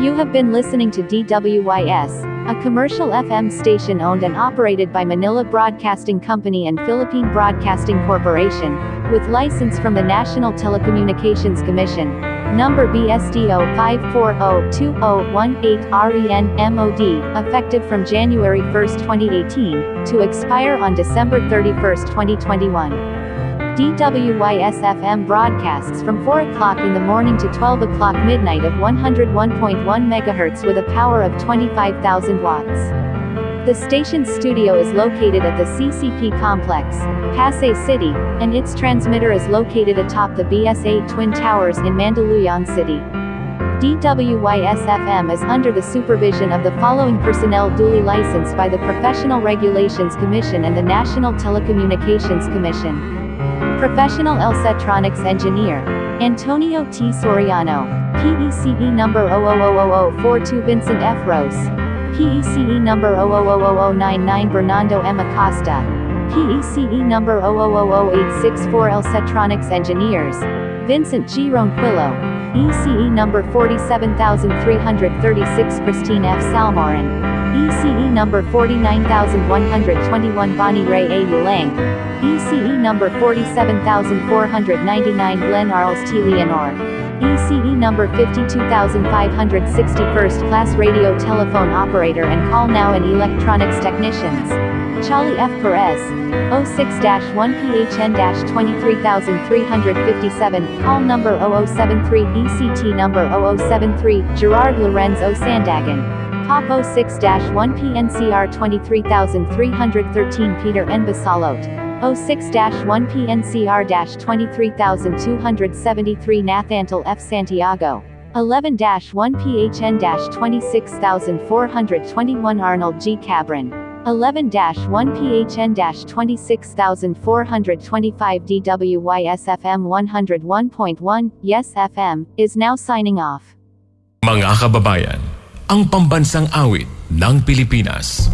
You have been listening to DWYS, a commercial FM station owned and operated by Manila Broadcasting Company and Philippine Broadcasting Corporation, with license from the National Telecommunications Commission, number BSDO 5402018 REN MOD, effective from January 1, 2018, to expire on December 31, 2021. DWYS-FM broadcasts from 4 o'clock in the morning to 12 o'clock midnight of 101.1 MHz with a power of 25,000 watts. The station's studio is located at the CCP complex, Pasay City, and its transmitter is located atop the BSA Twin Towers in Mandaluyong City. DWYS-FM is under the supervision of the following personnel duly licensed by the Professional Regulations Commission and the National Telecommunications Commission. Professional Electronics Engineer. Antonio T. Soriano. PECE number 0000042 Vincent F. Rose. PECE number 0000099 Bernardo M. Acosta. PECE number 0000864 Electronics Engineers. Vincent G. Ronquillo. ECE number 47336 Christine F. Salmorin. ECE number 49121 Bonnie Ray A. ECE number 47499 Glenn Arles T. Leonor. ECE number 52561st Class Radio Telephone Operator and Call Now and Electronics Technicians. Charlie F. Perez. 06-1PHN-23357, call number 0073 ECT number 0073, Gerard Lorenzo Sandagan. Pop 06-1 PNCR 23313 Peter N. Basalot. 06-1 PNCR 23273 Nathantal F. Santiago. 11-1 PHN 26421 Arnold G. Cabrin. 11-1 PHN 26425 DWYSFM 101.1 Yes FM is now signing off. Mga kababayan, ang pambansang awit ng Pilipinas.